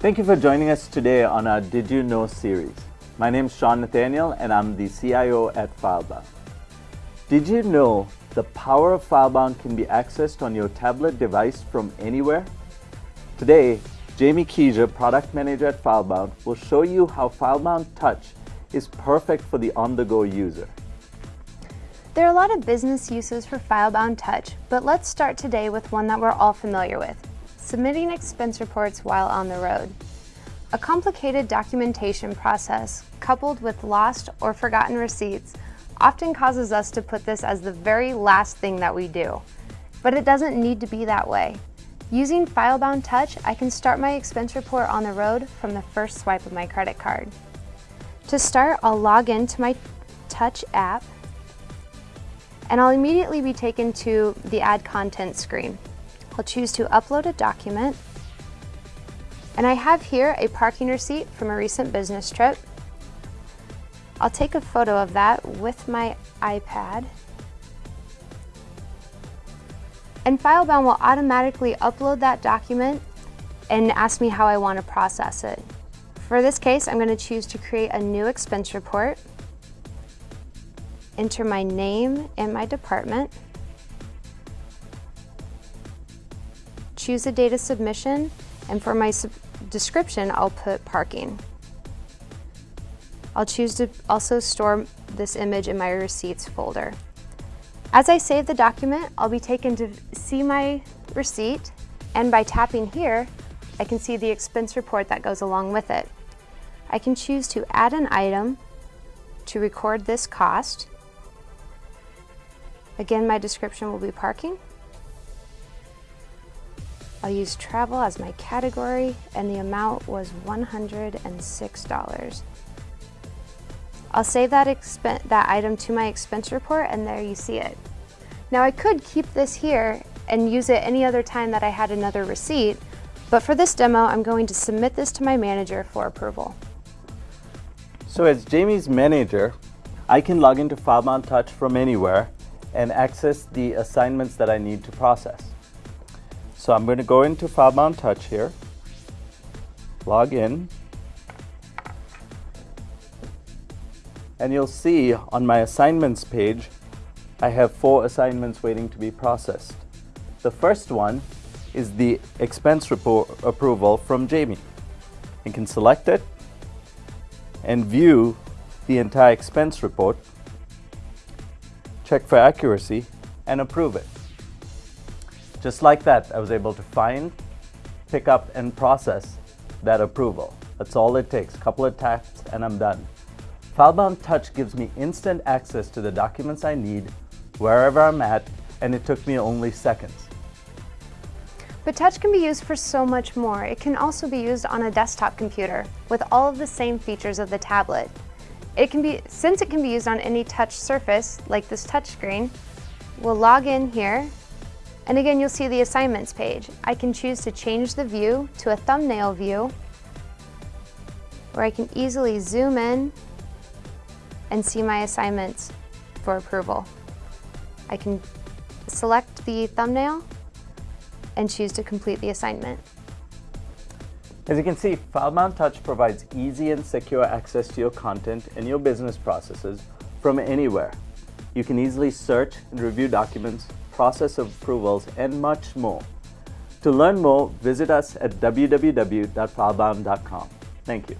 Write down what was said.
Thank you for joining us today on our Did You Know series. My name is Sean Nathaniel and I'm the CIO at FileBound. Did you know the power of FileBound can be accessed on your tablet device from anywhere? Today, Jamie Keiser, Product Manager at FileBound, will show you how FileBound Touch is perfect for the on-the-go user. There are a lot of business uses for FileBound Touch, but let's start today with one that we're all familiar with, submitting expense reports while on the road. A complicated documentation process, coupled with lost or forgotten receipts, often causes us to put this as the very last thing that we do. But it doesn't need to be that way. Using FileBound Touch, I can start my expense report on the road from the first swipe of my credit card. To start, I'll log into my Touch app and I'll immediately be taken to the Add Content screen. I'll choose to upload a document, and I have here a parking receipt from a recent business trip. I'll take a photo of that with my iPad, and FileBound will automatically upload that document and ask me how I want to process it. For this case, I'm going to choose to create a new expense report enter my name and my department, choose a data submission, and for my description, I'll put parking. I'll choose to also store this image in my receipts folder. As I save the document, I'll be taken to see my receipt, and by tapping here, I can see the expense report that goes along with it. I can choose to add an item to record this cost, Again, my description will be parking. I'll use travel as my category and the amount was $106. I'll save that, that item to my expense report and there you see it. Now I could keep this here and use it any other time that I had another receipt, but for this demo, I'm going to submit this to my manager for approval. So as Jamie's manager, I can log into FileBound Touch from anywhere and access the assignments that I need to process. So I'm going to go into FileBound Touch here, log in, and you'll see on my assignments page, I have four assignments waiting to be processed. The first one is the expense report approval from Jamie. You can select it and view the entire expense report check for accuracy, and approve it. Just like that, I was able to find, pick up, and process that approval. That's all it takes, a couple of taps and I'm done. FileBound Touch gives me instant access to the documents I need, wherever I'm at, and it took me only seconds. But Touch can be used for so much more. It can also be used on a desktop computer with all of the same features of the tablet. It can be, since it can be used on any touch surface, like this touch screen, we'll log in here, and again you'll see the assignments page. I can choose to change the view to a thumbnail view, where I can easily zoom in and see my assignments for approval. I can select the thumbnail and choose to complete the assignment. As you can see, FileBound Touch provides easy and secure access to your content and your business processes from anywhere. You can easily search and review documents, process of approvals, and much more. To learn more, visit us at www.filebound.com. Thank you.